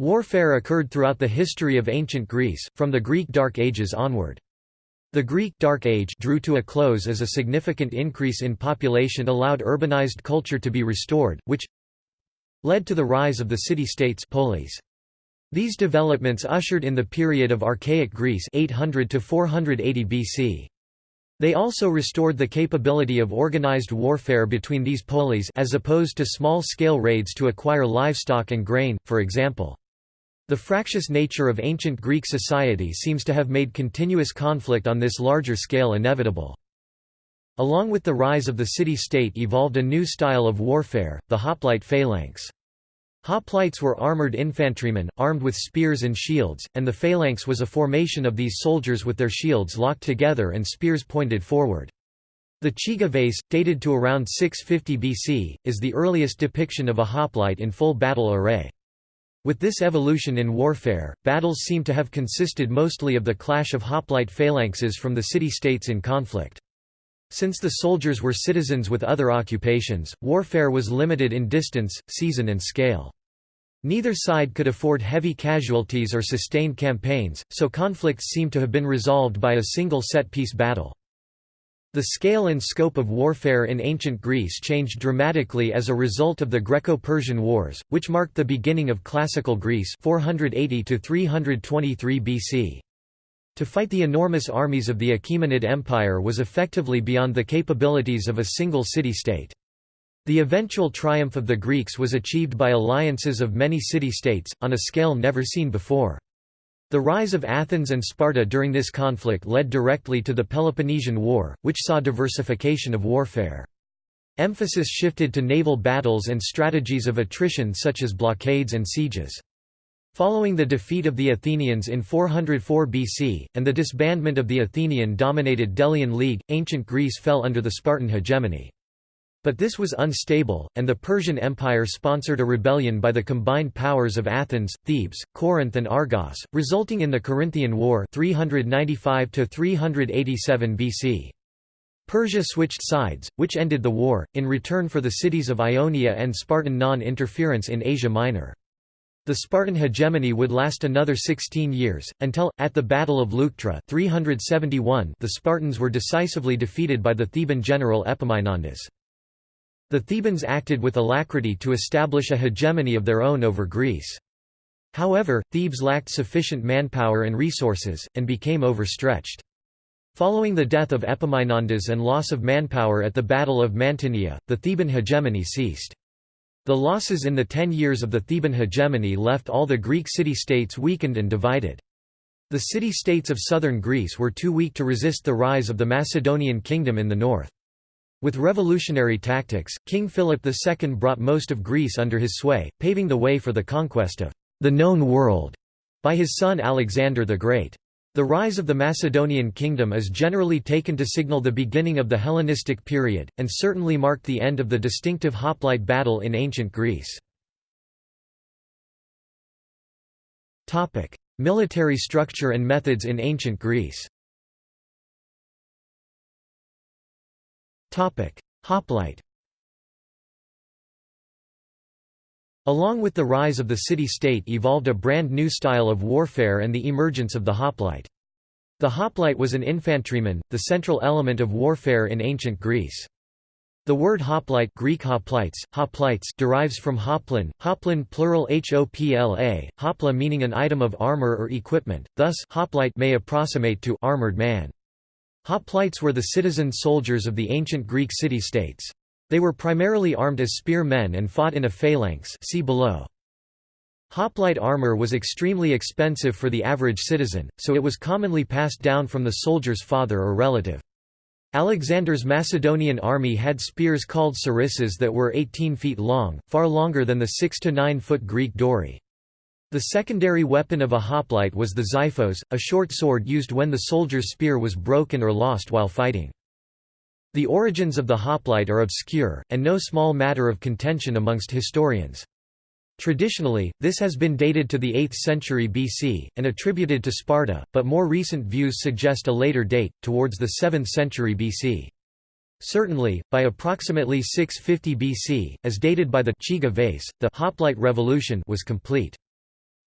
Warfare occurred throughout the history of ancient Greece, from the Greek Dark Ages onward. The Greek Dark Age drew to a close as a significant increase in population allowed urbanized culture to be restored, which led to the rise of the city-states polis. These developments ushered in the period of Archaic Greece 800 to 480 BC. They also restored the capability of organized warfare between these polis as opposed to small-scale raids to acquire livestock and grain, for example. The fractious nature of ancient Greek society seems to have made continuous conflict on this larger scale inevitable. Along with the rise of the city-state evolved a new style of warfare, the hoplite phalanx. Hoplites were armored infantrymen, armed with spears and shields, and the phalanx was a formation of these soldiers with their shields locked together and spears pointed forward. The Chigi vase, dated to around 650 BC, is the earliest depiction of a hoplite in full battle array. With this evolution in warfare, battles seem to have consisted mostly of the clash of hoplite phalanxes from the city-states in conflict. Since the soldiers were citizens with other occupations, warfare was limited in distance, season and scale. Neither side could afford heavy casualties or sustained campaigns, so conflicts seem to have been resolved by a single set-piece battle. The scale and scope of warfare in ancient Greece changed dramatically as a result of the Greco-Persian Wars, which marked the beginning of Classical Greece 480 323 BC. To fight the enormous armies of the Achaemenid Empire was effectively beyond the capabilities of a single city-state. The eventual triumph of the Greeks was achieved by alliances of many city-states, on a scale never seen before. The rise of Athens and Sparta during this conflict led directly to the Peloponnesian War, which saw diversification of warfare. Emphasis shifted to naval battles and strategies of attrition such as blockades and sieges. Following the defeat of the Athenians in 404 BC, and the disbandment of the Athenian-dominated Delian League, ancient Greece fell under the Spartan hegemony. But this was unstable, and the Persian Empire sponsored a rebellion by the combined powers of Athens, Thebes, Corinth and Argos, resulting in the Corinthian War 395 BC. Persia switched sides, which ended the war, in return for the cities of Ionia and Spartan non-interference in Asia Minor. The Spartan hegemony would last another 16 years, until, at the Battle of Leuctra 371, the Spartans were decisively defeated by the Theban general Epaminondas. The Thebans acted with alacrity to establish a hegemony of their own over Greece. However, Thebes lacked sufficient manpower and resources, and became overstretched. Following the death of Epaminondas and loss of manpower at the Battle of Mantinea, the Theban hegemony ceased. The losses in the ten years of the Theban hegemony left all the Greek city-states weakened and divided. The city-states of southern Greece were too weak to resist the rise of the Macedonian kingdom in the north. With revolutionary tactics, King Philip II brought most of Greece under his sway, paving the way for the conquest of the known world by his son Alexander the Great. The rise of the Macedonian kingdom is generally taken to signal the beginning of the Hellenistic period, and certainly marked the end of the distinctive hoplite battle in ancient Greece. Military structure and methods in ancient Greece Hoplite Along with the rise of the city-state evolved a brand new style of warfare and the emergence of the hoplite. The hoplite was an infantryman, the central element of warfare in ancient Greece. The word hoplite Greek hoplites, hoplites derives from hoplon, hoplon plural hopla, hopla meaning an item of armor or equipment, thus hoplite may approximate to armored man. Hoplites were the citizen soldiers of the ancient Greek city-states. They were primarily armed as spear men and fought in a phalanx see below. Hoplite armor was extremely expensive for the average citizen, so it was commonly passed down from the soldier's father or relative. Alexander's Macedonian army had spears called sarissas that were 18 feet long, far longer than the 6 to 9 foot Greek dory. The secondary weapon of a hoplite was the xiphos, a short sword used when the soldier's spear was broken or lost while fighting. The origins of the hoplite are obscure, and no small matter of contention amongst historians. Traditionally, this has been dated to the 8th century BC, and attributed to Sparta, but more recent views suggest a later date, towards the 7th century BC. Certainly, by approximately 650 BC, as dated by the Chigi vase, the hoplite revolution was complete.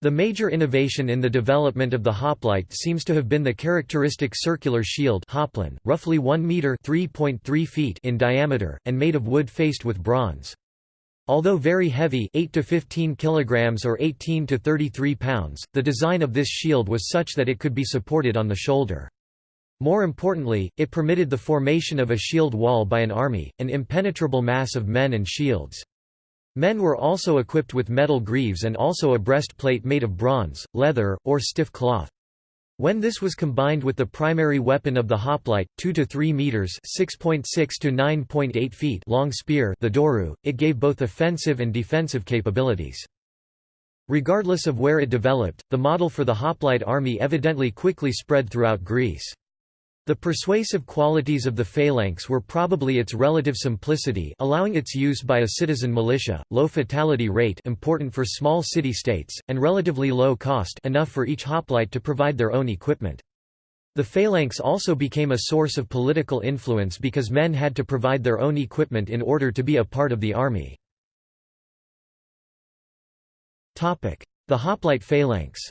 The major innovation in the development of the hoplite seems to have been the characteristic circular shield hoplon, roughly 1 meter (3.3 feet) in diameter and made of wood faced with bronze. Although very heavy 8 to 15 kilograms or 18 to 33 pounds, the design of this shield was such that it could be supported on the shoulder. More importantly, it permitted the formation of a shield wall by an army, an impenetrable mass of men and shields. Men were also equipped with metal greaves and also a breastplate made of bronze, leather, or stiff cloth. When this was combined with the primary weapon of the hoplite, 2 to 3 meters (6.6 to 9.8 feet) long spear, the doru, it gave both offensive and defensive capabilities. Regardless of where it developed, the model for the hoplite army evidently quickly spread throughout Greece. The persuasive qualities of the phalanx were probably its relative simplicity allowing its use by a citizen militia, low fatality rate important for small city-states, and relatively low cost enough for each hoplite to provide their own equipment. The phalanx also became a source of political influence because men had to provide their own equipment in order to be a part of the army. The hoplite phalanx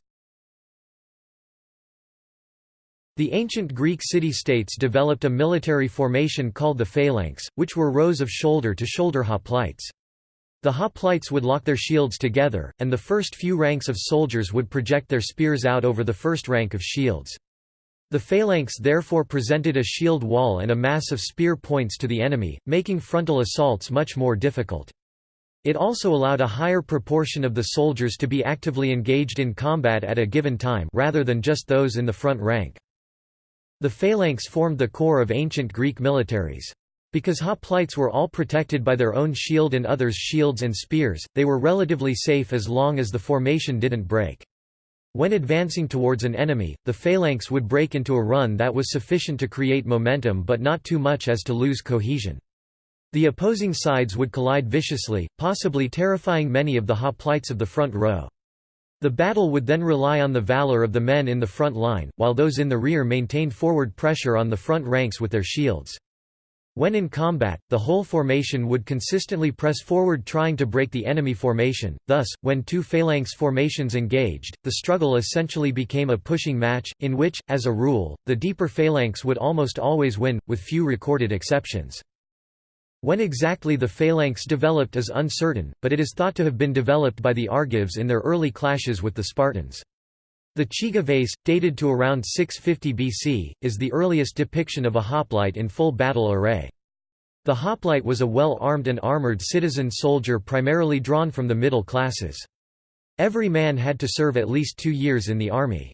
The ancient Greek city-states developed a military formation called the phalanx, which were rows of shoulder-to-shoulder -shoulder hoplites. The hoplites would lock their shields together, and the first few ranks of soldiers would project their spears out over the first rank of shields. The phalanx therefore presented a shield wall and a mass of spear points to the enemy, making frontal assaults much more difficult. It also allowed a higher proportion of the soldiers to be actively engaged in combat at a given time rather than just those in the front rank. The phalanx formed the core of ancient Greek militaries. Because hoplites were all protected by their own shield and others' shields and spears, they were relatively safe as long as the formation didn't break. When advancing towards an enemy, the phalanx would break into a run that was sufficient to create momentum but not too much as to lose cohesion. The opposing sides would collide viciously, possibly terrifying many of the hoplites of the front row. The battle would then rely on the valor of the men in the front line, while those in the rear maintained forward pressure on the front ranks with their shields. When in combat, the whole formation would consistently press forward trying to break the enemy formation, thus, when two phalanx formations engaged, the struggle essentially became a pushing match, in which, as a rule, the deeper phalanx would almost always win, with few recorded exceptions. When exactly the phalanx developed is uncertain, but it is thought to have been developed by the Argives in their early clashes with the Spartans. The Chigi vase, dated to around 650 BC, is the earliest depiction of a hoplite in full battle array. The hoplite was a well-armed and armored citizen soldier primarily drawn from the middle classes. Every man had to serve at least two years in the army.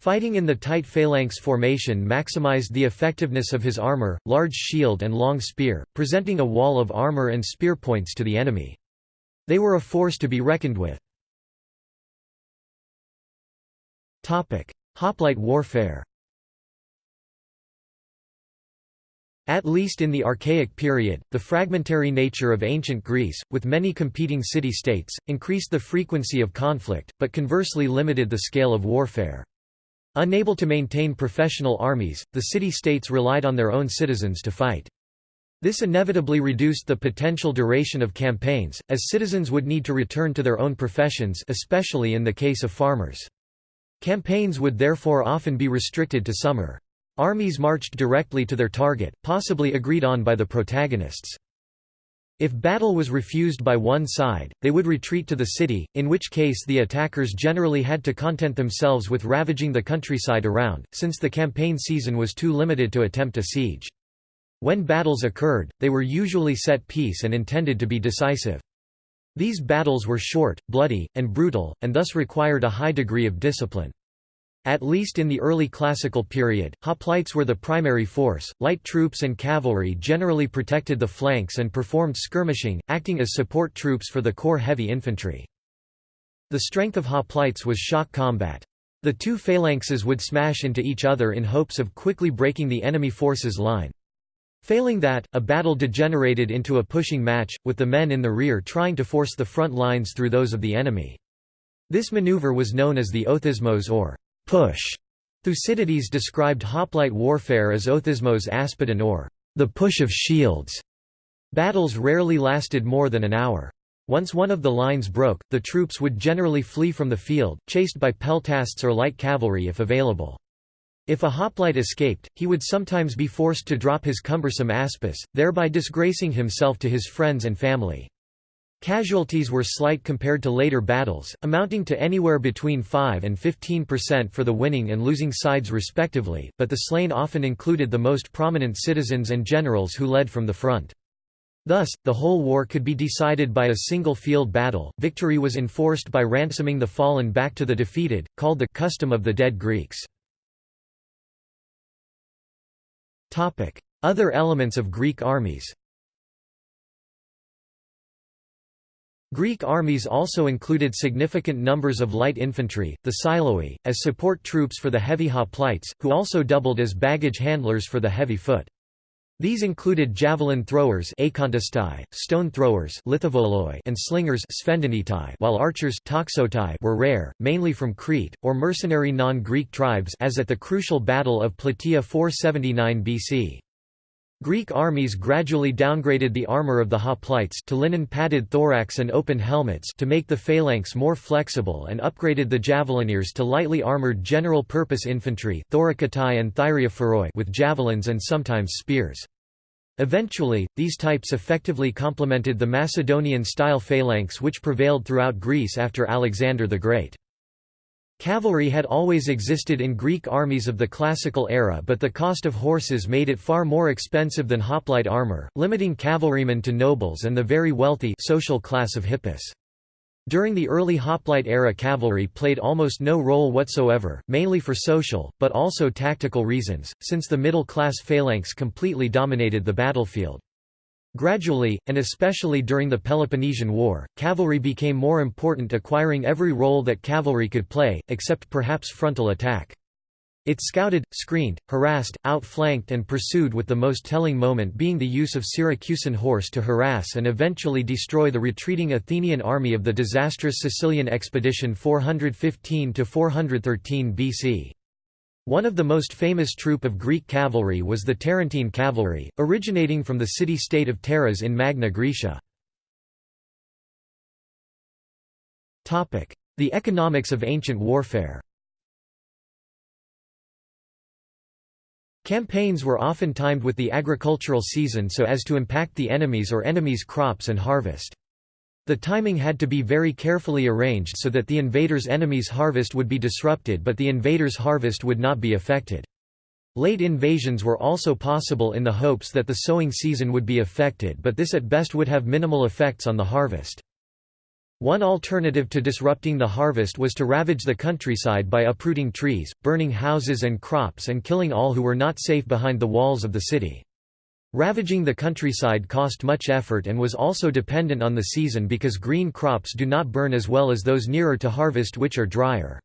Fighting in the tight phalanx formation maximized the effectiveness of his armor, large shield and long spear, presenting a wall of armor and spear points to the enemy. They were a force to be reckoned with. Hoplite warfare At least in the Archaic period, the fragmentary nature of ancient Greece, with many competing city-states, increased the frequency of conflict, but conversely limited the scale of warfare. Unable to maintain professional armies, the city-states relied on their own citizens to fight. This inevitably reduced the potential duration of campaigns, as citizens would need to return to their own professions especially in the case of farmers. Campaigns would therefore often be restricted to summer. Armies marched directly to their target, possibly agreed on by the protagonists. If battle was refused by one side, they would retreat to the city, in which case the attackers generally had to content themselves with ravaging the countryside around, since the campaign season was too limited to attempt a siege. When battles occurred, they were usually set piece and intended to be decisive. These battles were short, bloody, and brutal, and thus required a high degree of discipline. At least in the early classical period, hoplites were the primary force. Light troops and cavalry generally protected the flanks and performed skirmishing, acting as support troops for the core heavy infantry. The strength of hoplites was shock combat. The two phalanxes would smash into each other in hopes of quickly breaking the enemy force's line. Failing that, a battle degenerated into a pushing match, with the men in the rear trying to force the front lines through those of the enemy. This maneuver was known as the othismos or push. Thucydides described hoplite warfare as othismos aspidon or the push of shields. Battles rarely lasted more than an hour. Once one of the lines broke, the troops would generally flee from the field, chased by peltasts or light cavalry if available. If a hoplite escaped, he would sometimes be forced to drop his cumbersome aspis, thereby disgracing himself to his friends and family. Casualties were slight compared to later battles, amounting to anywhere between 5 and 15% for the winning and losing sides respectively, but the slain often included the most prominent citizens and generals who led from the front. Thus, the whole war could be decided by a single field battle. Victory was enforced by ransoming the fallen back to the defeated, called the custom of the dead Greeks. Other elements of Greek armies Greek armies also included significant numbers of light infantry, the psiloi, as support troops for the heavy hoplites, who also doubled as baggage handlers for the heavy foot. These included javelin throwers stone throwers and slingers while archers were rare, mainly from Crete, or mercenary non-Greek tribes as at the crucial Battle of Plataea 479 BC. Greek armies gradually downgraded the armor of the hoplites to linen-padded thorax and open helmets to make the phalanx more flexible and upgraded the javelineers to lightly armored general-purpose infantry and with javelins and sometimes spears. Eventually, these types effectively complemented the Macedonian-style phalanx which prevailed throughout Greece after Alexander the Great. Cavalry had always existed in Greek armies of the classical era but the cost of horses made it far more expensive than hoplite armor, limiting cavalrymen to nobles and the very wealthy social class of hippeis. During the early hoplite era cavalry played almost no role whatsoever, mainly for social, but also tactical reasons, since the middle-class phalanx completely dominated the battlefield. Gradually, and especially during the Peloponnesian War, cavalry became more important acquiring every role that cavalry could play, except perhaps frontal attack. It scouted, screened, harassed, outflanked and pursued with the most telling moment being the use of Syracusan horse to harass and eventually destroy the retreating Athenian army of the disastrous Sicilian expedition 415–413 BC. One of the most famous troop of Greek cavalry was the Tarentine cavalry, originating from the city-state of Taras in Magna Graecia. The economics of ancient warfare Campaigns were often timed with the agricultural season so as to impact the enemies or enemies' crops and harvest. The timing had to be very carefully arranged so that the invader's enemy's harvest would be disrupted but the invader's harvest would not be affected. Late invasions were also possible in the hopes that the sowing season would be affected but this at best would have minimal effects on the harvest. One alternative to disrupting the harvest was to ravage the countryside by uprooting trees, burning houses and crops and killing all who were not safe behind the walls of the city. Ravaging the countryside cost much effort and was also dependent on the season because green crops do not burn as well as those nearer to harvest which are drier.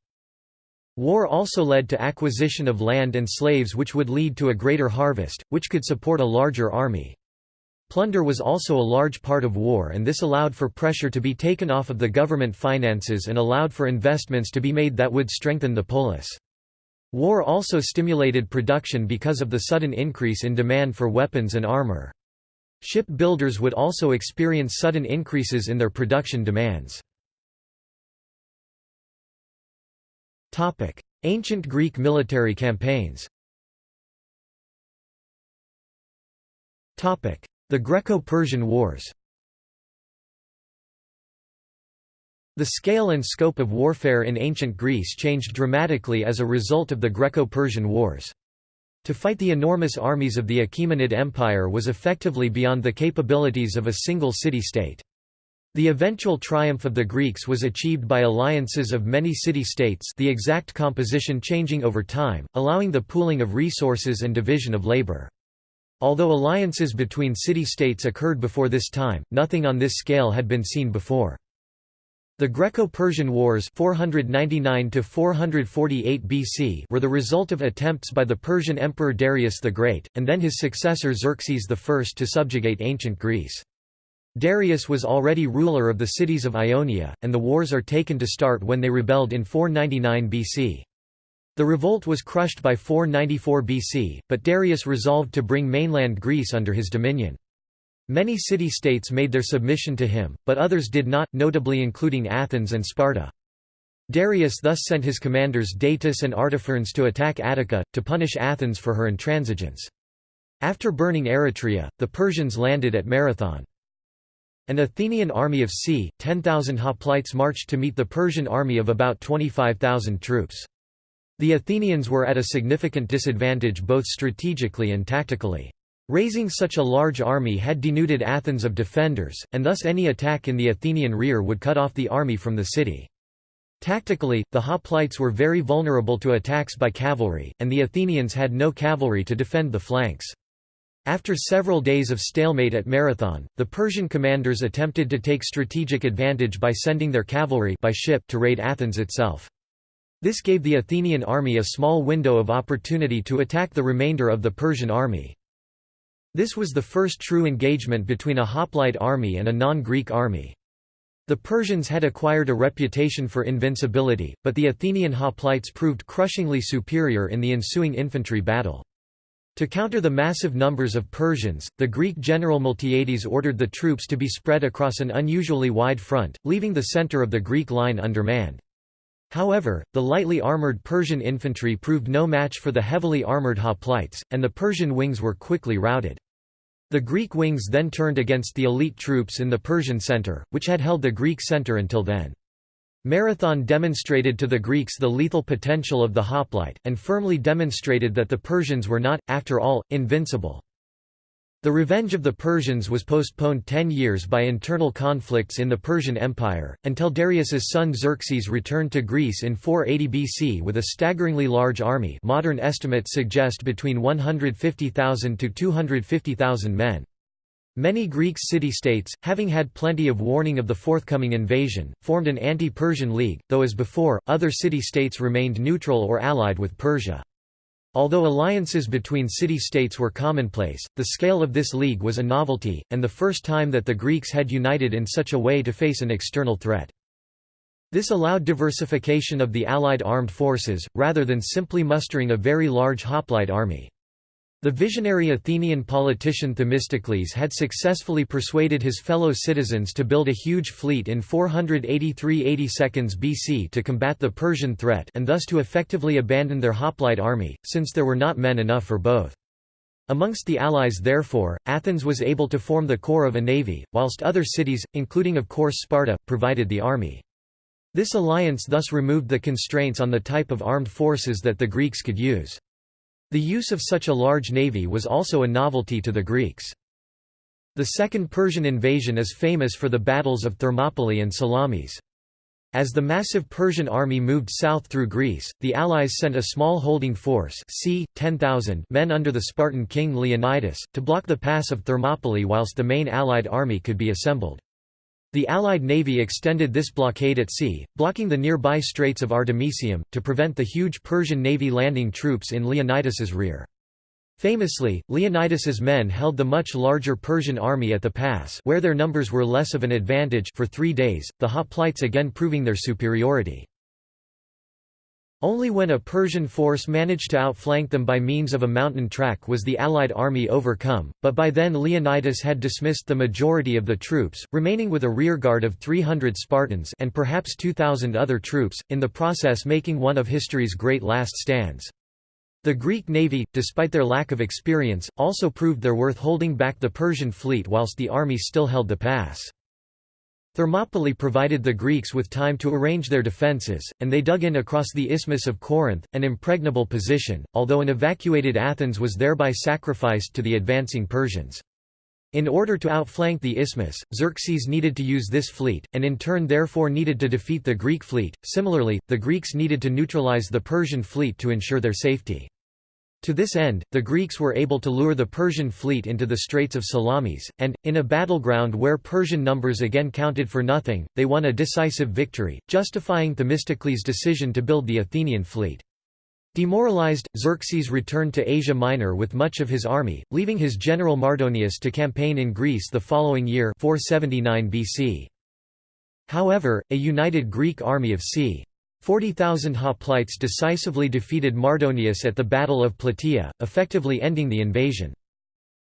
War also led to acquisition of land and slaves which would lead to a greater harvest, which could support a larger army. Plunder was also a large part of war and this allowed for pressure to be taken off of the government finances and allowed for investments to be made that would strengthen the polis. War also stimulated production because of the sudden increase in demand for weapons and armor. Ship builders would also experience sudden increases in their production demands. Ancient Greek military campaigns The Greco-Persian Wars The scale and scope of warfare in ancient Greece changed dramatically as a result of the Greco-Persian Wars. To fight the enormous armies of the Achaemenid Empire was effectively beyond the capabilities of a single city-state. The eventual triumph of the Greeks was achieved by alliances of many city-states the exact composition changing over time, allowing the pooling of resources and division of labor. Although alliances between city-states occurred before this time, nothing on this scale had been seen before. The Greco-Persian Wars 499 BC were the result of attempts by the Persian Emperor Darius the Great, and then his successor Xerxes I to subjugate ancient Greece. Darius was already ruler of the cities of Ionia, and the wars are taken to start when they rebelled in 499 BC. The revolt was crushed by 494 BC, but Darius resolved to bring mainland Greece under his dominion. Many city-states made their submission to him, but others did not, notably including Athens and Sparta. Darius thus sent his commanders Datis and Artaphernes to attack Attica, to punish Athens for her intransigence. After burning Eretria, the Persians landed at Marathon. An Athenian army of c. 10,000 hoplites marched to meet the Persian army of about 25,000 troops. The Athenians were at a significant disadvantage both strategically and tactically. Raising such a large army had denuded Athens of defenders, and thus any attack in the Athenian rear would cut off the army from the city. Tactically, the hoplites were very vulnerable to attacks by cavalry, and the Athenians had no cavalry to defend the flanks. After several days of stalemate at Marathon, the Persian commanders attempted to take strategic advantage by sending their cavalry by ship to raid Athens itself. This gave the Athenian army a small window of opportunity to attack the remainder of the Persian army. This was the first true engagement between a hoplite army and a non-Greek army. The Persians had acquired a reputation for invincibility, but the Athenian hoplites proved crushingly superior in the ensuing infantry battle. To counter the massive numbers of Persians, the Greek general Miltiades ordered the troops to be spread across an unusually wide front, leaving the center of the Greek line undermanned. However, the lightly armored Persian infantry proved no match for the heavily armored hoplites, and the Persian wings were quickly routed. The Greek wings then turned against the elite troops in the Persian center, which had held the Greek center until then. Marathon demonstrated to the Greeks the lethal potential of the hoplite, and firmly demonstrated that the Persians were not, after all, invincible. The revenge of the Persians was postponed ten years by internal conflicts in the Persian Empire, until Darius's son Xerxes returned to Greece in 480 BC with a staggeringly large army modern estimates suggest between 150,000 to 250,000 men. Many Greek city-states, having had plenty of warning of the forthcoming invasion, formed an anti-Persian league, though as before, other city-states remained neutral or allied with Persia. Although alliances between city-states were commonplace, the scale of this league was a novelty, and the first time that the Greeks had united in such a way to face an external threat. This allowed diversification of the Allied armed forces, rather than simply mustering a very large hoplite army. The visionary Athenian politician Themistocles had successfully persuaded his fellow citizens to build a huge fleet in 483 seconds BC to combat the Persian threat and thus to effectively abandon their hoplite army, since there were not men enough for both. Amongst the allies therefore, Athens was able to form the core of a navy, whilst other cities, including of course Sparta, provided the army. This alliance thus removed the constraints on the type of armed forces that the Greeks could use. The use of such a large navy was also a novelty to the Greeks. The Second Persian invasion is famous for the battles of Thermopylae and Salamis. As the massive Persian army moved south through Greece, the Allies sent a small holding force c. 10,000 men under the Spartan king Leonidas, to block the pass of Thermopylae whilst the main Allied army could be assembled. The Allied navy extended this blockade at sea, blocking the nearby Straits of Artemisium, to prevent the huge Persian navy landing troops in Leonidas's rear. Famously, Leonidas's men held the much larger Persian army at the pass where their numbers were less of an advantage for three days, the hoplites again proving their superiority. Only when a Persian force managed to outflank them by means of a mountain track was the Allied army overcome, but by then Leonidas had dismissed the majority of the troops, remaining with a rearguard of 300 Spartans and perhaps 2,000 other troops, in the process making one of history's great last stands. The Greek navy, despite their lack of experience, also proved their worth holding back the Persian fleet whilst the army still held the pass. Thermopylae provided the Greeks with time to arrange their defences, and they dug in across the Isthmus of Corinth, an impregnable position, although an evacuated Athens was thereby sacrificed to the advancing Persians. In order to outflank the isthmus, Xerxes needed to use this fleet, and in turn therefore needed to defeat the Greek fleet. Similarly, the Greeks needed to neutralize the Persian fleet to ensure their safety. To this end, the Greeks were able to lure the Persian fleet into the Straits of Salamis, and, in a battleground where Persian numbers again counted for nothing, they won a decisive victory, justifying Themistocles' decision to build the Athenian fleet. Demoralized, Xerxes returned to Asia Minor with much of his army, leaving his general Mardonius to campaign in Greece the following year 479 BC. However, a united Greek army of c. 40,000 hoplites decisively defeated Mardonius at the Battle of Plataea, effectively ending the invasion.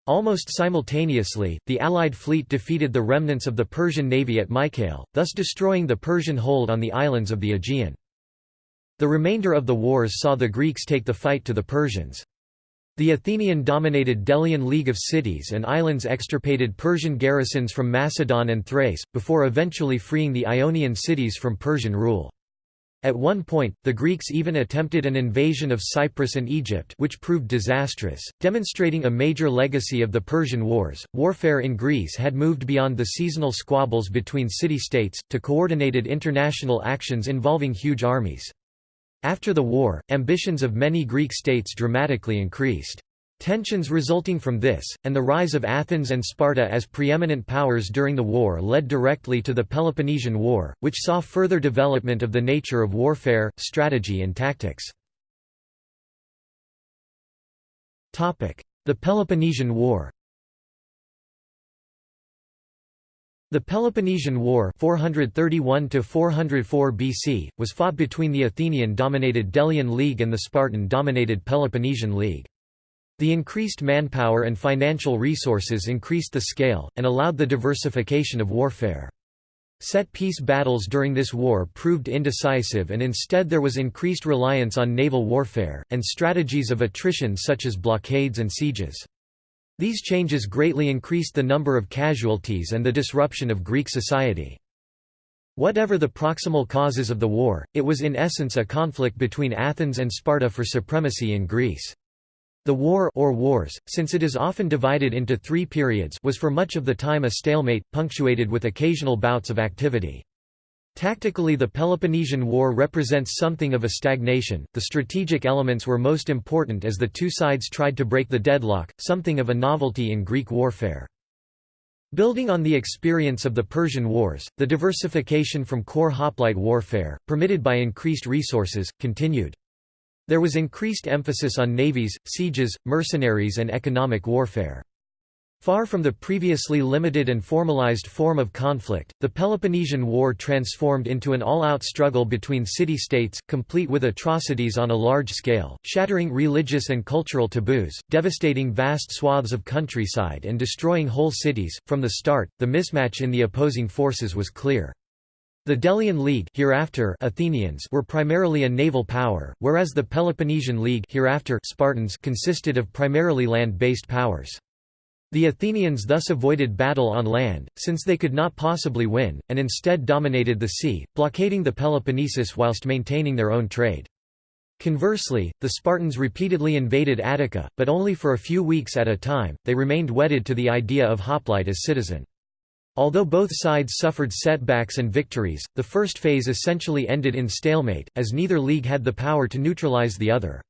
Almost simultaneously, the Allied fleet defeated the remnants of the Persian navy at Mycale, thus destroying the Persian hold on the islands of the Aegean. The remainder of the wars saw the Greeks take the fight to the Persians. The Athenian-dominated Delian League of Cities and Islands extirpated Persian garrisons from Macedon and Thrace, before eventually freeing the Ionian cities from Persian rule. At one point, the Greeks even attempted an invasion of Cyprus and Egypt which proved disastrous, demonstrating a major legacy of the Persian Wars. Warfare in Greece had moved beyond the seasonal squabbles between city-states, to coordinated international actions involving huge armies. After the war, ambitions of many Greek states dramatically increased. Tensions resulting from this, and the rise of Athens and Sparta as preeminent powers during the war led directly to the Peloponnesian War, which saw further development of the nature of warfare, strategy and tactics. The Peloponnesian War The Peloponnesian War 431 BC, was fought between the Athenian-dominated Delian League and the Spartan-dominated Peloponnesian League. The increased manpower and financial resources increased the scale, and allowed the diversification of warfare. Set-piece battles during this war proved indecisive and instead there was increased reliance on naval warfare, and strategies of attrition such as blockades and sieges. These changes greatly increased the number of casualties and the disruption of Greek society. Whatever the proximal causes of the war, it was in essence a conflict between Athens and Sparta for supremacy in Greece. The war or wars, since it is often divided into three periods was for much of the time a stalemate, punctuated with occasional bouts of activity. Tactically the Peloponnesian War represents something of a stagnation, the strategic elements were most important as the two sides tried to break the deadlock, something of a novelty in Greek warfare. Building on the experience of the Persian Wars, the diversification from core hoplite warfare, permitted by increased resources, continued. There was increased emphasis on navies, sieges, mercenaries and economic warfare. Far from the previously limited and formalized form of conflict, the Peloponnesian War transformed into an all-out struggle between city-states, complete with atrocities on a large scale, shattering religious and cultural taboos, devastating vast swaths of countryside and destroying whole cities. From the start, the mismatch in the opposing forces was clear. The Delian League hereafter Athenians were primarily a naval power, whereas the Peloponnesian League hereafter Spartans consisted of primarily land-based powers. The Athenians thus avoided battle on land, since they could not possibly win, and instead dominated the sea, blockading the Peloponnesus whilst maintaining their own trade. Conversely, the Spartans repeatedly invaded Attica, but only for a few weeks at a time, they remained wedded to the idea of hoplite as citizen. Although both sides suffered setbacks and victories, the first phase essentially ended in stalemate, as neither league had the power to neutralize the other.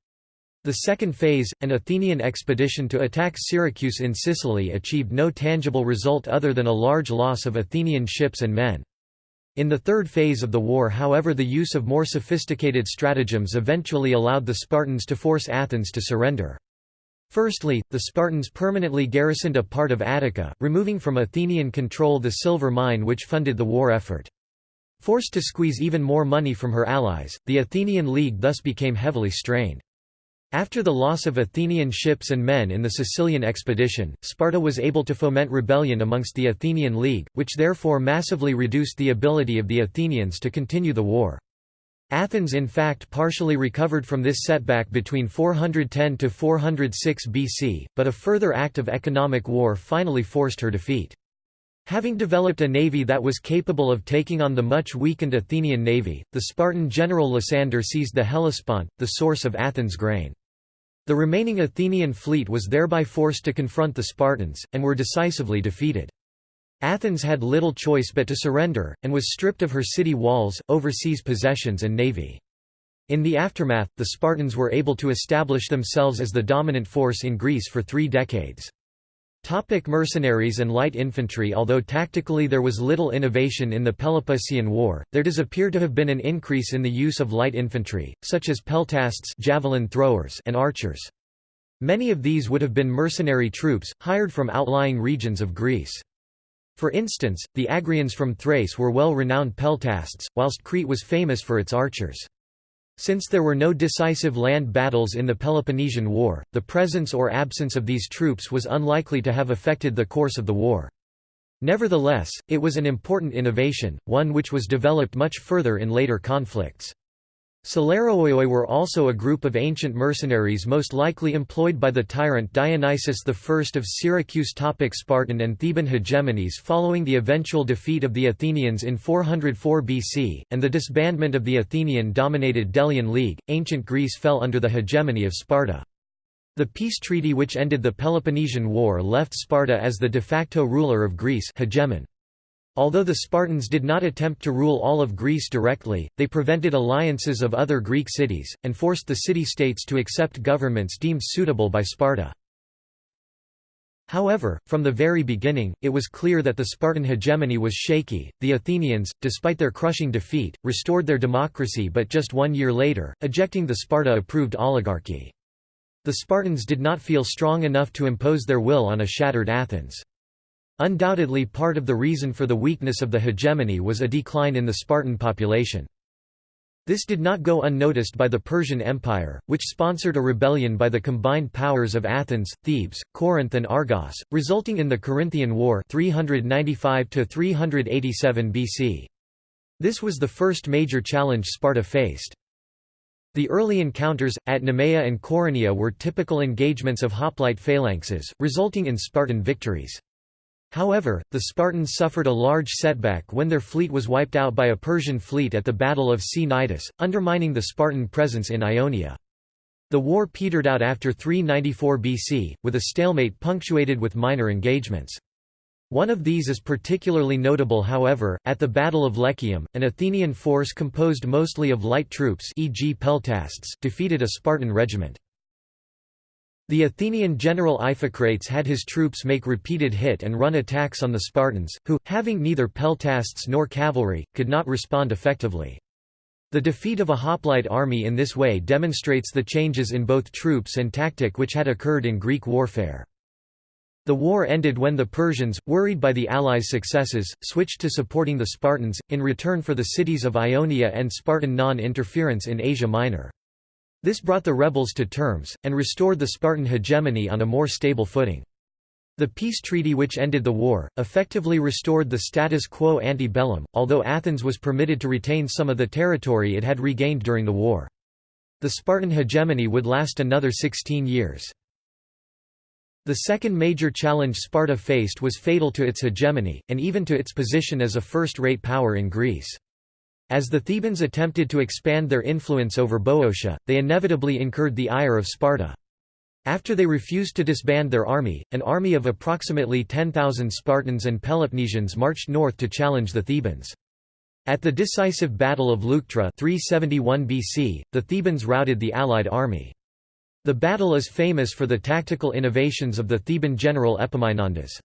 The second phase, an Athenian expedition to attack Syracuse in Sicily achieved no tangible result other than a large loss of Athenian ships and men. In the third phase of the war however the use of more sophisticated stratagems eventually allowed the Spartans to force Athens to surrender. Firstly, the Spartans permanently garrisoned a part of Attica, removing from Athenian control the silver mine which funded the war effort. Forced to squeeze even more money from her allies, the Athenian League thus became heavily strained. After the loss of Athenian ships and men in the Sicilian expedition, Sparta was able to foment rebellion amongst the Athenian League, which therefore massively reduced the ability of the Athenians to continue the war. Athens in fact partially recovered from this setback between 410 to 406 BC, but a further act of economic war finally forced her defeat. Having developed a navy that was capable of taking on the much weakened Athenian navy, the Spartan general Lysander seized the Hellespont, the source of Athens' grain. The remaining Athenian fleet was thereby forced to confront the Spartans, and were decisively defeated. Athens had little choice but to surrender, and was stripped of her city walls, overseas possessions and navy. In the aftermath, the Spartans were able to establish themselves as the dominant force in Greece for three decades. Topic mercenaries and light infantry Although tactically there was little innovation in the Peloponnesian War, there does appear to have been an increase in the use of light infantry, such as peltasts javelin throwers and archers. Many of these would have been mercenary troops, hired from outlying regions of Greece. For instance, the Agrians from Thrace were well-renowned peltasts, whilst Crete was famous for its archers. Since there were no decisive land battles in the Peloponnesian War, the presence or absence of these troops was unlikely to have affected the course of the war. Nevertheless, it was an important innovation, one which was developed much further in later conflicts. Selaroioi were also a group of ancient mercenaries most likely employed by the tyrant Dionysius I of Syracuse topic Spartan and Theban hegemonies Following the eventual defeat of the Athenians in 404 BC, and the disbandment of the Athenian-dominated Delian League, ancient Greece fell under the hegemony of Sparta. The peace treaty which ended the Peloponnesian War left Sparta as the de facto ruler of Greece hegemon. Although the Spartans did not attempt to rule all of Greece directly, they prevented alliances of other Greek cities, and forced the city-states to accept governments deemed suitable by Sparta. However, from the very beginning, it was clear that the Spartan hegemony was shaky. The Athenians, despite their crushing defeat, restored their democracy but just one year later, ejecting the Sparta approved oligarchy. The Spartans did not feel strong enough to impose their will on a shattered Athens. Undoubtedly part of the reason for the weakness of the hegemony was a decline in the Spartan population. This did not go unnoticed by the Persian Empire, which sponsored a rebellion by the combined powers of Athens, Thebes, Corinth and Argos, resulting in the Corinthian War 395 BC. This was the first major challenge Sparta faced. The early encounters, at Nemea and Coronea were typical engagements of hoplite phalanxes, resulting in Spartan victories. However, the Spartans suffered a large setback when their fleet was wiped out by a Persian fleet at the Battle of Cnidus, undermining the Spartan presence in Ionia. The war petered out after 394 BC, with a stalemate punctuated with minor engagements. One of these is particularly notable however, at the Battle of Lechaeum, an Athenian force composed mostly of light troops e.g. peltasts defeated a Spartan regiment. The Athenian general Iphicrates had his troops make repeated hit-and-run attacks on the Spartans, who, having neither peltasts nor cavalry, could not respond effectively. The defeat of a hoplite army in this way demonstrates the changes in both troops and tactic which had occurred in Greek warfare. The war ended when the Persians, worried by the Allies' successes, switched to supporting the Spartans, in return for the cities of Ionia and Spartan non-interference in Asia Minor. This brought the rebels to terms, and restored the Spartan hegemony on a more stable footing. The peace treaty which ended the war, effectively restored the status quo ante bellum, although Athens was permitted to retain some of the territory it had regained during the war. The Spartan hegemony would last another 16 years. The second major challenge Sparta faced was fatal to its hegemony, and even to its position as a first-rate power in Greece. As the Thebans attempted to expand their influence over Boeotia, they inevitably incurred the ire of Sparta. After they refused to disband their army, an army of approximately 10,000 Spartans and Peloponnesians marched north to challenge the Thebans. At the decisive Battle of Leuctra 371 BC, the Thebans routed the allied army. The battle is famous for the tactical innovations of the Theban general Epaminondas.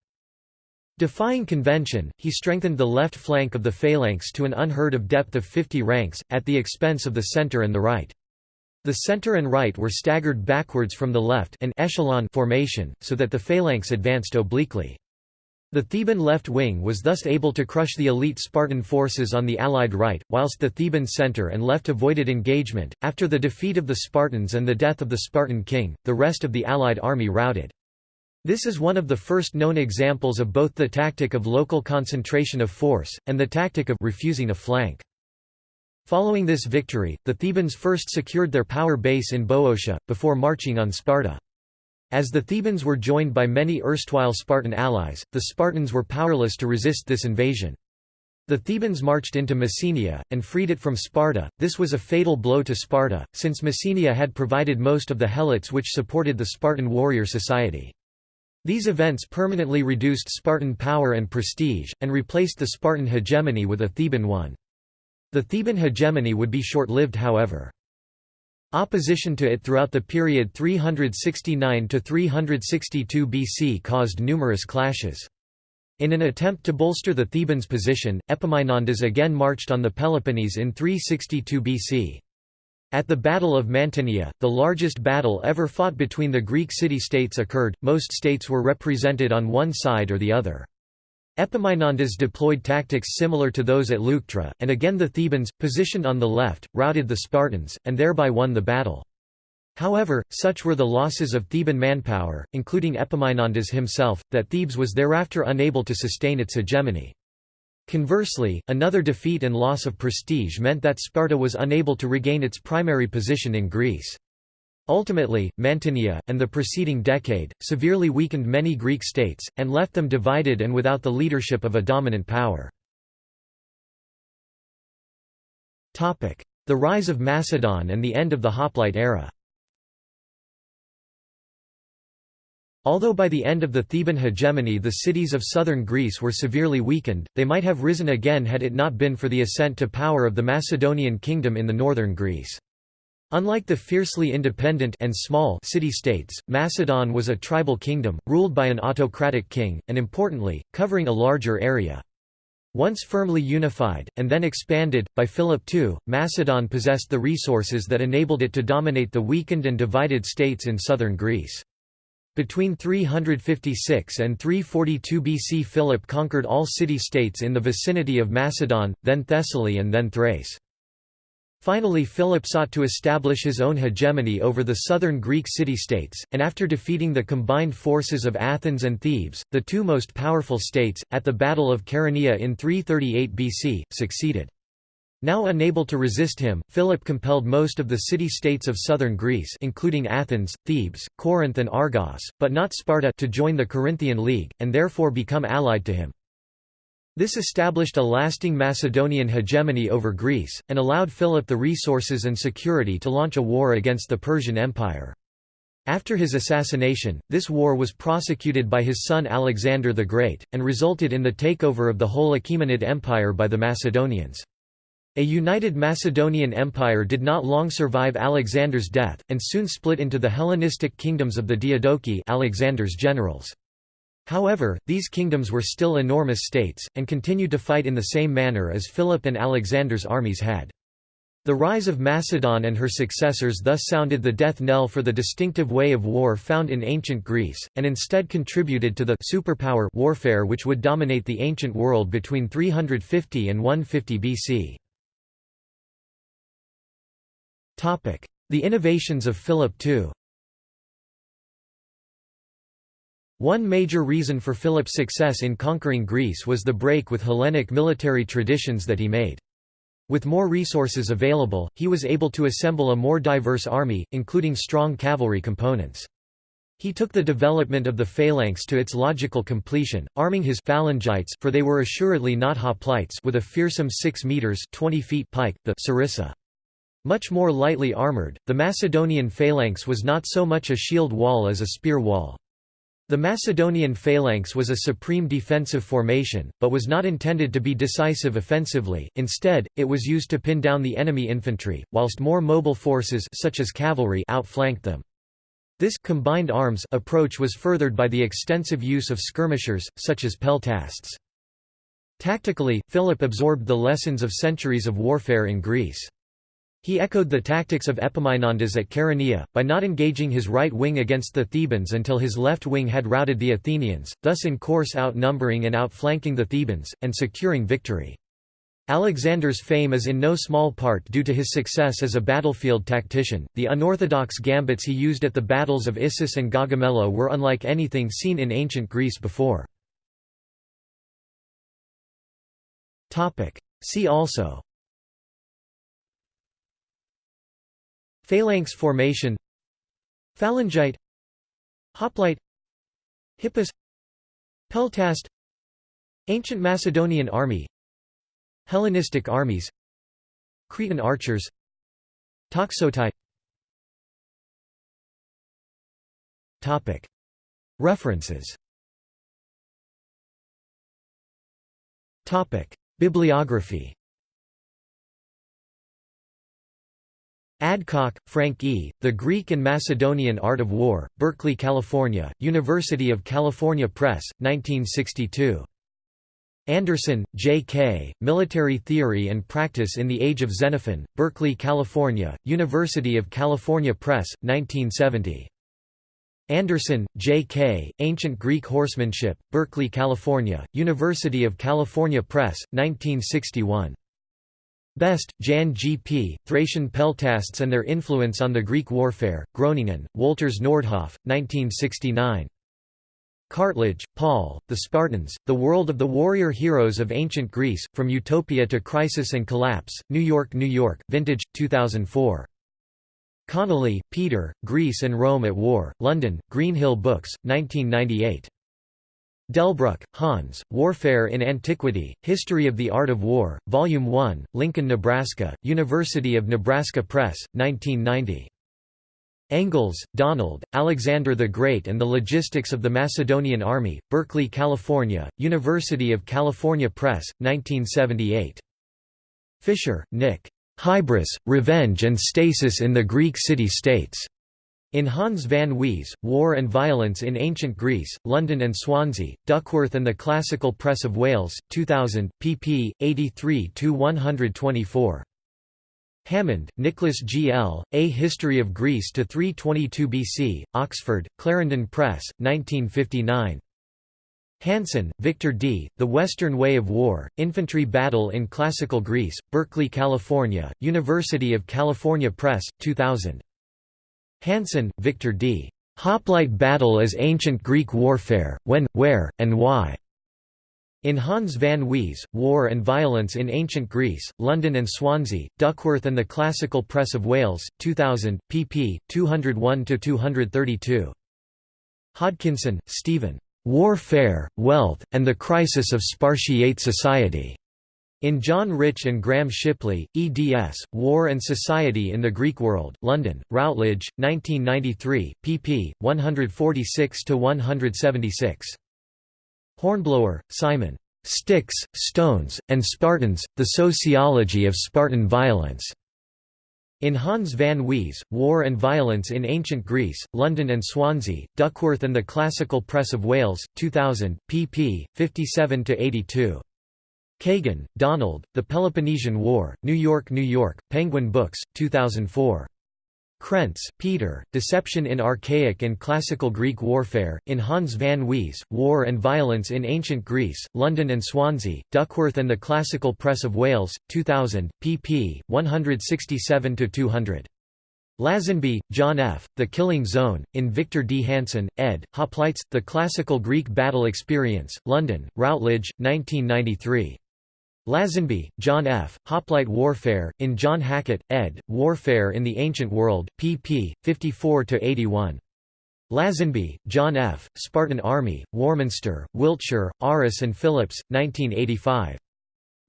Defying convention, he strengthened the left flank of the phalanx to an unheard of depth of 50 ranks, at the expense of the center and the right. The center and right were staggered backwards from the left an echelon formation, so that the phalanx advanced obliquely. The Theban left wing was thus able to crush the elite Spartan forces on the Allied right, whilst the Theban center and left avoided engagement. After the defeat of the Spartans and the death of the Spartan king, the rest of the Allied army routed. This is one of the first known examples of both the tactic of local concentration of force, and the tactic of refusing a flank. Following this victory, the Thebans first secured their power base in Boeotia, before marching on Sparta. As the Thebans were joined by many erstwhile Spartan allies, the Spartans were powerless to resist this invasion. The Thebans marched into Messenia, and freed it from Sparta. This was a fatal blow to Sparta, since Messenia had provided most of the helots which supported the Spartan warrior society. These events permanently reduced Spartan power and prestige, and replaced the Spartan hegemony with a Theban one. The Theban hegemony would be short-lived however. Opposition to it throughout the period 369–362 BC caused numerous clashes. In an attempt to bolster the Thebans' position, Epaminondas again marched on the Peloponnese in 362 BC. At the Battle of Mantinea, the largest battle ever fought between the Greek city-states occurred, most states were represented on one side or the other. Epaminondas deployed tactics similar to those at Leuctra, and again the Thebans, positioned on the left, routed the Spartans, and thereby won the battle. However, such were the losses of Theban manpower, including Epaminondas himself, that Thebes was thereafter unable to sustain its hegemony. Conversely, another defeat and loss of prestige meant that Sparta was unable to regain its primary position in Greece. Ultimately, Mantinea, and the preceding decade, severely weakened many Greek states, and left them divided and without the leadership of a dominant power. The rise of Macedon and the end of the Hoplite era Although by the end of the Theban hegemony the cities of southern Greece were severely weakened, they might have risen again had it not been for the ascent to power of the Macedonian kingdom in the northern Greece. Unlike the fiercely independent and small city-states, Macedon was a tribal kingdom, ruled by an autocratic king, and importantly, covering a larger area. Once firmly unified, and then expanded, by Philip II, Macedon possessed the resources that enabled it to dominate the weakened and divided states in southern Greece. Between 356 and 342 BC Philip conquered all city-states in the vicinity of Macedon, then Thessaly and then Thrace. Finally Philip sought to establish his own hegemony over the southern Greek city-states, and after defeating the combined forces of Athens and Thebes, the two most powerful states, at the Battle of Chaeronea in 338 BC, succeeded. Now unable to resist him, Philip compelled most of the city-states of southern Greece including Athens, Thebes, Corinth and Argos, but not Sparta to join the Corinthian League, and therefore become allied to him. This established a lasting Macedonian hegemony over Greece, and allowed Philip the resources and security to launch a war against the Persian Empire. After his assassination, this war was prosecuted by his son Alexander the Great, and resulted in the takeover of the whole Achaemenid Empire by the Macedonians. A united Macedonian Empire did not long survive Alexander's death, and soon split into the Hellenistic kingdoms of the Diadochi Alexander's generals. However, these kingdoms were still enormous states, and continued to fight in the same manner as Philip and Alexander's armies had. The rise of Macedon and her successors thus sounded the death knell for the distinctive way of war found in ancient Greece, and instead contributed to the superpower warfare which would dominate the ancient world between 350 and 150 BC. The innovations of Philip II One major reason for Philip's success in conquering Greece was the break with Hellenic military traditions that he made. With more resources available, he was able to assemble a more diverse army, including strong cavalry components. He took the development of the phalanx to its logical completion, arming his phalangites for they were assuredly not hoplites with a fearsome 6 meters 20 feet pike, the sarissa. Much more lightly armored, the Macedonian phalanx was not so much a shield wall as a spear wall. The Macedonian phalanx was a supreme defensive formation, but was not intended to be decisive offensively, instead, it was used to pin down the enemy infantry, whilst more mobile forces such as cavalry outflanked them. This combined arms approach was furthered by the extensive use of skirmishers, such as peltasts. Tactically, Philip absorbed the lessons of centuries of warfare in Greece. He echoed the tactics of Epaminondas at Chaeronea, by not engaging his right wing against the Thebans until his left wing had routed the Athenians, thus in course outnumbering and outflanking the Thebans, and securing victory. Alexander's fame is in no small part due to his success as a battlefield tactician. The unorthodox gambits he used at the battles of Issus and Gaugamela were unlike anything seen in ancient Greece before. Topic: See also Phalanx formation Phalangite Hoplite Hippus Peltast Ancient Macedonian army Hellenistic armies Cretan archers Toxotai References. Bibliography Adcock, Frank E., The Greek and Macedonian Art of War, Berkeley, California, University of California Press, 1962. Anderson, J. K., Military Theory and Practice in the Age of Xenophon, Berkeley, California, University of California Press, 1970. Anderson, J. K., Ancient Greek Horsemanship, Berkeley, California, University of California Press, 1961. Best, Jan G. P., Thracian Peltasts and Their Influence on the Greek Warfare, Groningen, Wolters Noordhoff, 1969. Cartledge, Paul, The Spartans, The World of the Warrior Heroes of Ancient Greece, From Utopia to Crisis and Collapse, New York, New York, Vintage, 2004. Connolly, Peter, Greece and Rome at War, London, Greenhill Books, 1998. Delbruck, Hans, Warfare in Antiquity, History of the Art of War, Volume 1, Lincoln, Nebraska, University of Nebraska Press, 1990. Engels, Donald, Alexander the Great and the Logistics of the Macedonian Army, Berkeley, California, University of California Press, 1978. Fisher, Nick. Hybris, Revenge and Stasis in the Greek City-States. In Hans van Wees, War and Violence in Ancient Greece, London and Swansea, Duckworth and the Classical Press of Wales, 2000, pp. 83–124. Hammond, Nicholas G. L., A History of Greece to 322 BC, Oxford, Clarendon Press, 1959. Hanson, Victor D., The Western Way of War, Infantry Battle in Classical Greece, Berkeley, California, University of California Press, 2000. Hanson, Victor D. Hoplite Battle as Ancient Greek Warfare, When, Where, and Why. In Hans van Wees, War and Violence in Ancient Greece, London and Swansea, Duckworth and the Classical Press of Wales, 2000, pp. 201–232. Hodkinson, Stephen. Warfare, Wealth, and the Crisis of Spartiate Society. In John Rich and Graham Shipley, eds. War and Society in the Greek World, London, Routledge, 1993, pp. 146–176. Hornblower, Simon. Sticks, Stones, and Spartans, The Sociology of Spartan Violence. In Hans van Wees, War and Violence in Ancient Greece, London and Swansea, Duckworth and the Classical Press of Wales, 2000, pp. 57–82. Kagan, Donald, The Peloponnesian War, New York, New York, Penguin Books, 2004. Krentz, Peter, Deception in Archaic and Classical Greek Warfare, in Hans van Wees, War and Violence in Ancient Greece, London and Swansea, Duckworth and the Classical Press of Wales, 2000, pp. 167–200. Lazenby, John F., The Killing Zone, in Victor D. Hanson, ed., Hoplites, The Classical Greek Battle Experience, London, Routledge, 1993. Lazenby, John F., Hoplite Warfare, in John Hackett, ed., Warfare in the Ancient World, pp. 54–81. Lazenby, John F., Spartan Army, Warminster, Wiltshire, Aris and Phillips, 1985.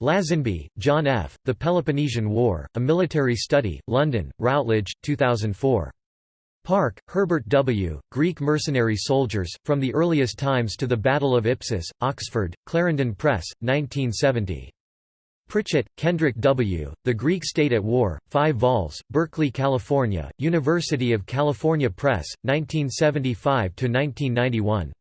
Lazenby, John F., The Peloponnesian War, A Military Study, London, Routledge, 2004. Parke, Herbert W., Greek Mercenary Soldiers, From the Earliest Times to the Battle of Ipsus, Oxford, Clarendon Press, 1970. Pritchett, Kendrick W., The Greek State at War, 5 vols, Berkeley, California, University of California Press, 1975–1991.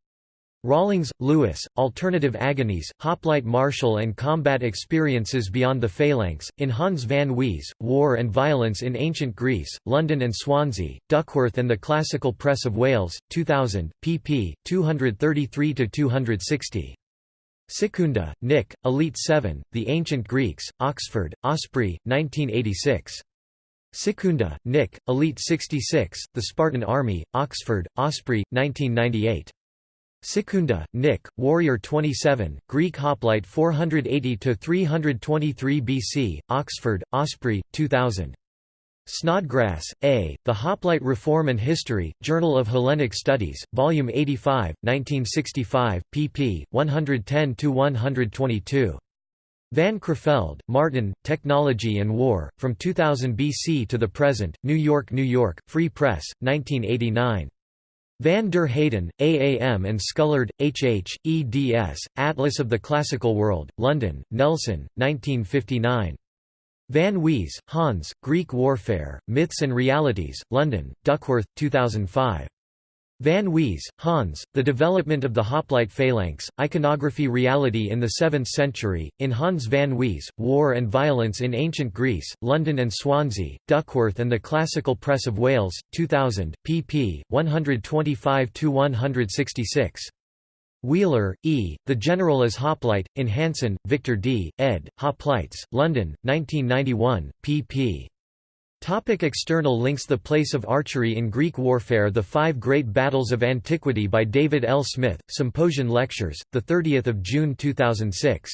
Rawlings, Lewis, Alternative Agonies, Hoplite Martial and Combat Experiences Beyond the Phalanx, in Hans van Wees, War and Violence in Ancient Greece, London and Swansea, Duckworth and the Classical Press of Wales, 2000, pp. 233–260. Sekunda, Nick, Elite 7, The Ancient Greeks, Oxford, Osprey, 1986. Sekunda, Nick, Elite 66, The Spartan Army, Oxford, Osprey, 1998. Sekunda, Nick, Warrior 27, Greek Hoplite 480–323 BC, Oxford, Osprey, 2000. Snodgrass, A., The Hoplite Reform and History, Journal of Hellenic Studies, Volume 85, 1965, pp. 110–122. Van Creveld, Martin, Technology and War, From 2000 BC to the Present, New York, New York, Free Press, 1989. Van der Heyden, AAM and Scullard, H. H., eds., Atlas of the Classical World, London, Nelson, 1959. Van Wees, Hans, Greek Warfare, Myths and Realities, London, Duckworth, 2005. Van Wees, Hans, The Development of the Hoplite Phalanx, Iconography Reality in the Seventh Century, in Hans Van Wees, War and Violence in Ancient Greece, London and Swansea, Duckworth and the Classical Press of Wales, 2000, pp. 125–166. Wheeler, E., The General as Hoplite, in Hanson, Victor D., ed., Hoplites, London, 1991, pp. Topic external links The Place of Archery in Greek Warfare The Five Great Battles of Antiquity by David L. Smith, Symposium Lectures, 30 June 2006